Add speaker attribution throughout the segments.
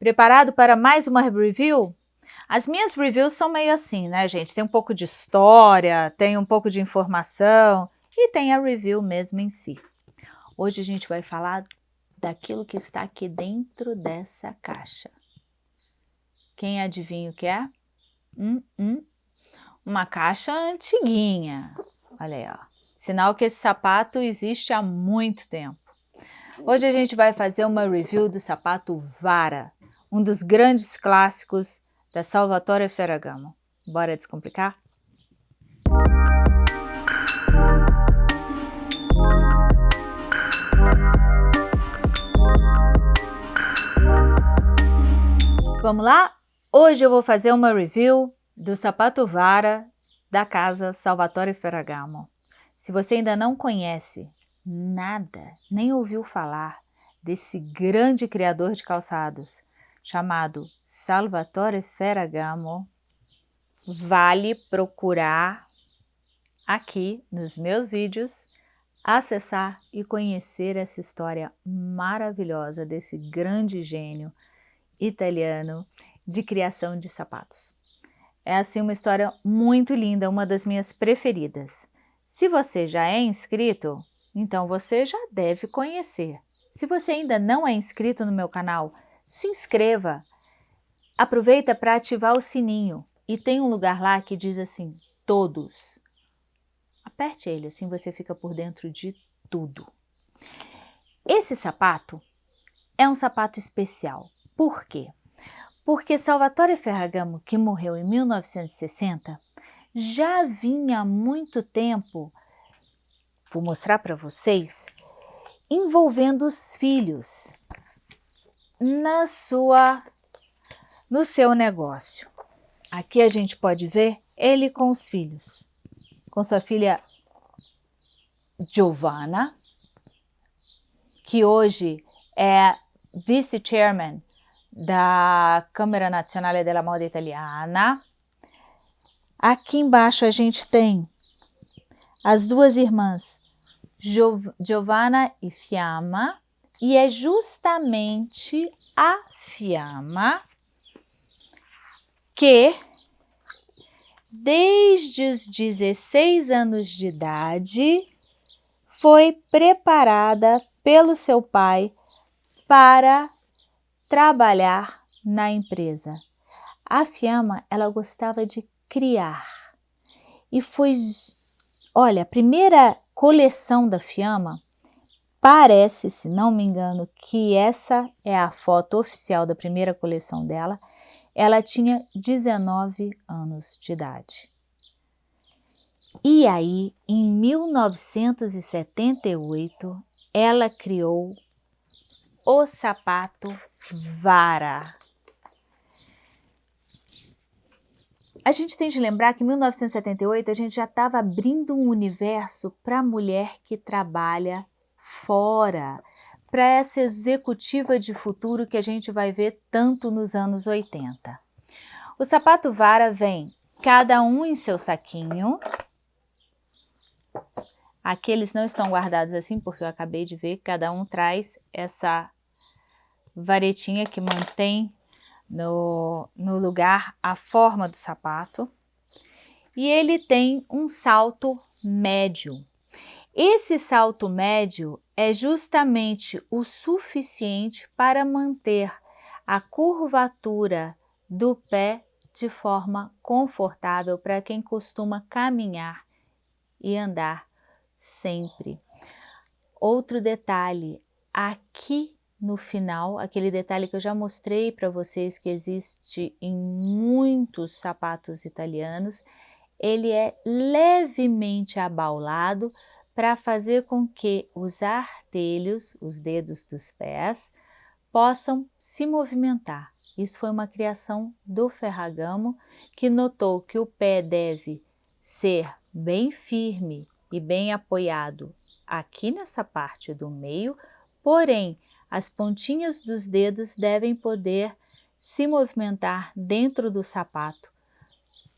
Speaker 1: Preparado para mais uma review? As minhas reviews são meio assim, né, gente? Tem um pouco de história, tem um pouco de informação e tem a review mesmo em si. Hoje a gente vai falar daquilo que está aqui dentro dessa caixa. Quem adivinha o que é? Hum, hum. Uma caixa antiguinha. Olha aí, ó. Sinal que esse sapato existe há muito tempo. Hoje a gente vai fazer uma review do sapato Vara, um dos grandes clássicos da Salvatore Ferragamo. Bora descomplicar? Vamos lá? Hoje eu vou fazer uma review do sapato Vara da casa Salvatore Ferragamo. Se você ainda não conhece nada, nem ouviu falar desse grande criador de calçados, chamado Salvatore Ferragamo, vale procurar aqui nos meus vídeos, acessar e conhecer essa história maravilhosa desse grande gênio italiano de criação de sapatos. É assim uma história muito linda, uma das minhas preferidas. Se você já é inscrito, então você já deve conhecer. Se você ainda não é inscrito no meu canal, se inscreva. Aproveita para ativar o sininho e tem um lugar lá que diz assim, todos. Aperte ele, assim você fica por dentro de tudo. Esse sapato é um sapato especial. Por quê? Porque Salvatore Ferragamo, que morreu em 1960, já vinha há muito tempo, vou mostrar para vocês, envolvendo os filhos na sua, no seu negócio. Aqui a gente pode ver ele com os filhos, com sua filha Giovanna, que hoje é vice-chairman da Câmara Nazionale della Moda Italiana. Aqui embaixo a gente tem as duas irmãs Giov Giovanna e Fiamma, e é justamente a Fiamma que, desde os 16 anos de idade, foi preparada pelo seu pai para trabalhar na empresa. A Fiamma, ela gostava de criar. E foi, olha, a primeira coleção da Fiamma Parece, se não me engano, que essa é a foto oficial da primeira coleção dela. Ela tinha 19 anos de idade. E aí, em 1978, ela criou o sapato Vara. A gente tem de lembrar que em 1978 a gente já estava abrindo um universo para a mulher que trabalha fora para essa executiva de futuro que a gente vai ver tanto nos anos 80. O sapato vara vem cada um em seu saquinho. Aqui eles não estão guardados assim, porque eu acabei de ver que cada um traz essa varetinha que mantém no, no lugar a forma do sapato. E ele tem um salto médio. Esse salto médio é justamente o suficiente para manter a curvatura do pé de forma confortável para quem costuma caminhar e andar sempre. Outro detalhe, aqui no final, aquele detalhe que eu já mostrei para vocês que existe em muitos sapatos italianos, ele é levemente abaulado para fazer com que os artelhos, os dedos dos pés, possam se movimentar. Isso foi uma criação do Ferragamo, que notou que o pé deve ser bem firme e bem apoiado aqui nessa parte do meio, porém, as pontinhas dos dedos devem poder se movimentar dentro do sapato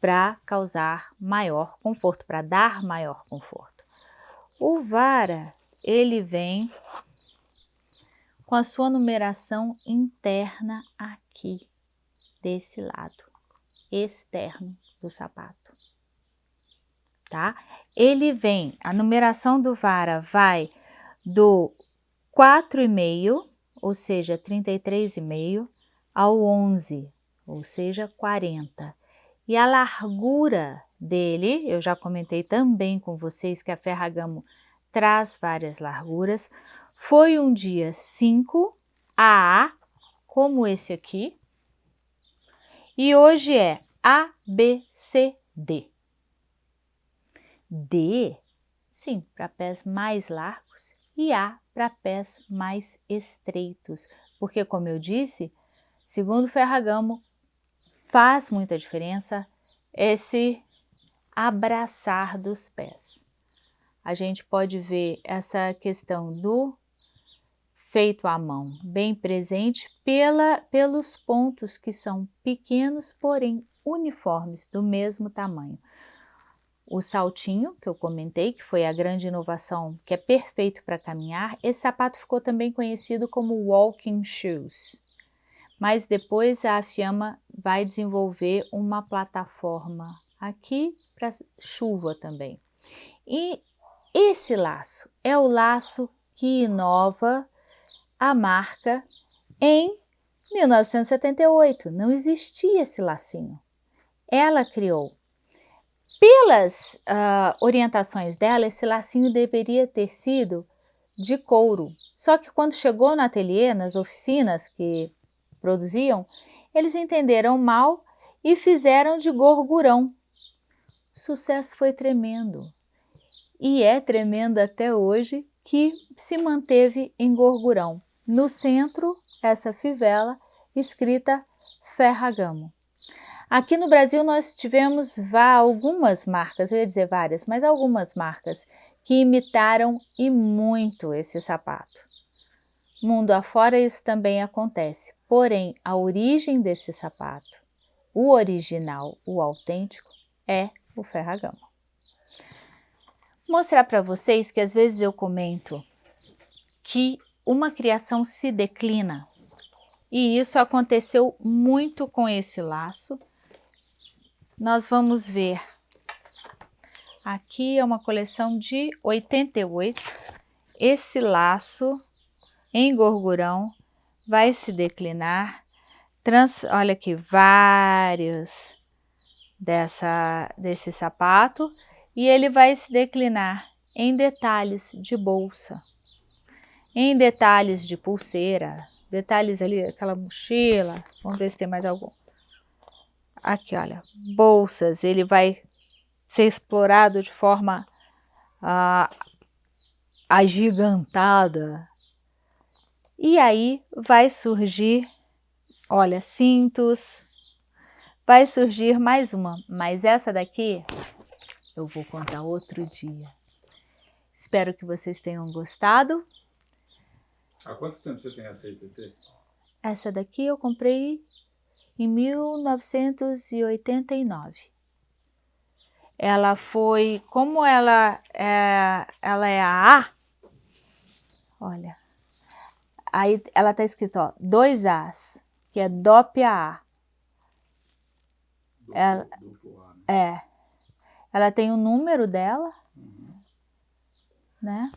Speaker 1: para causar maior conforto, para dar maior conforto. O vara, ele vem com a sua numeração interna aqui. desse lado externo do sapato, tá? Ele vem, a numeração do vara vai do 4,5, ou seja, 33,5, ao 11, ou seja, 40. E a largura dele, eu já comentei também com vocês que a Ferragamo traz várias larguras, foi um dia 5 AA, como esse aqui, e hoje é A, B, C, D. D, sim, para pés mais largos e A para pés mais estreitos, porque como eu disse, segundo Ferragamo, faz muita diferença esse abraçar dos pés. A gente pode ver essa questão do feito à mão, bem presente pela, pelos pontos que são pequenos, porém uniformes, do mesmo tamanho. O saltinho, que eu comentei, que foi a grande inovação, que é perfeito para caminhar, esse sapato ficou também conhecido como walking shoes. Mas depois a Fiamma vai desenvolver uma plataforma aqui para chuva também. E esse laço é o laço que inova a marca em 1978. Não existia esse lacinho. Ela criou. Pelas uh, orientações dela, esse lacinho deveria ter sido de couro. Só que quando chegou no ateliê, nas oficinas que produziam, eles entenderam mal e fizeram de gorgurão. Sucesso foi tremendo. E é tremendo até hoje que se manteve em gorgurão. No centro, essa fivela escrita Ferragamo. Aqui no Brasil nós tivemos algumas marcas, eu ia dizer várias, mas algumas marcas que imitaram e muito esse sapato. Mundo afora isso também acontece, porém a origem desse sapato, o original, o autêntico, é o Ferragamo. Mostrar para vocês que às vezes eu comento que uma criação se declina. E isso aconteceu muito com esse laço. Nós vamos ver, aqui é uma coleção de 88, esse laço em gorgurão vai se declinar, trans, olha aqui, vários dessa, desse sapato, e ele vai se declinar em detalhes de bolsa, em detalhes de pulseira, detalhes ali, aquela mochila, vamos ver se tem mais algum. Aqui, olha, bolsas, ele vai ser explorado de forma ah, agigantada. E aí vai surgir, olha, cintos, vai surgir mais uma, mas essa daqui eu vou contar outro dia. Espero que vocês tenham gostado.
Speaker 2: Há quanto tempo você tem essa ITT?
Speaker 1: Essa daqui eu comprei em 1989. Ela foi, como ela é, ela é a A, olha, aí ela está escrito, ó, dois As, que é DOP Ela, é, ela tem o número dela, uhum. né?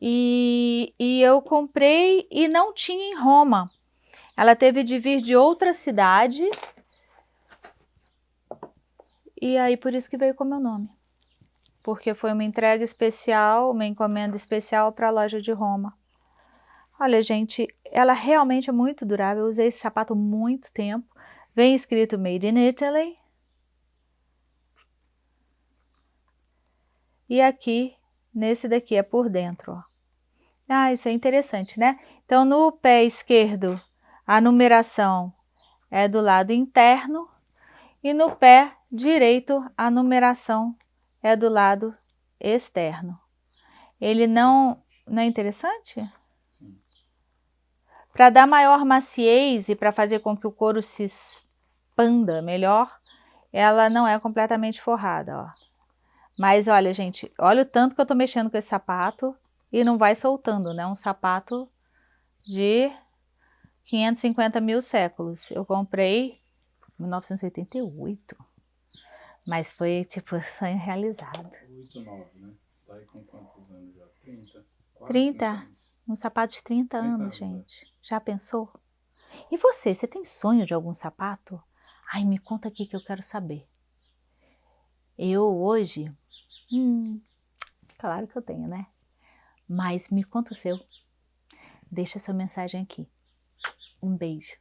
Speaker 1: E, e eu comprei e não tinha em Roma. Ela teve de vir de outra cidade e aí por isso que veio com meu nome. Porque foi uma entrega especial, uma encomenda especial para a loja de Roma. Olha, gente, ela realmente é muito durável. Eu usei esse sapato muito tempo. Vem escrito Made in Italy. E aqui, nesse daqui, é por dentro, ó. Ah, isso é interessante, né? Então, no pé esquerdo a numeração é do lado interno e no pé direito a numeração é do lado externo. Ele não, não é interessante? Para dar maior maciez e para fazer com que o couro se expanda melhor, ela não é completamente forrada, ó. Mas olha, gente, olha o tanto que eu tô mexendo com esse sapato e não vai soltando, né? Um sapato de 550 mil séculos. Eu comprei em 1988. Mas foi tipo sonho realizado.
Speaker 2: 8, 9, né? Tá aí com quantos anos já? 30?
Speaker 1: 30. Um sapato de 30, 30 anos, é. gente. É. Já pensou? E você, você tem sonho de algum sapato? Ai, me conta aqui que eu quero saber. Eu hoje, hum, claro que eu tenho, né? Mas me conta o seu. Deixa essa mensagem aqui. Um beijo.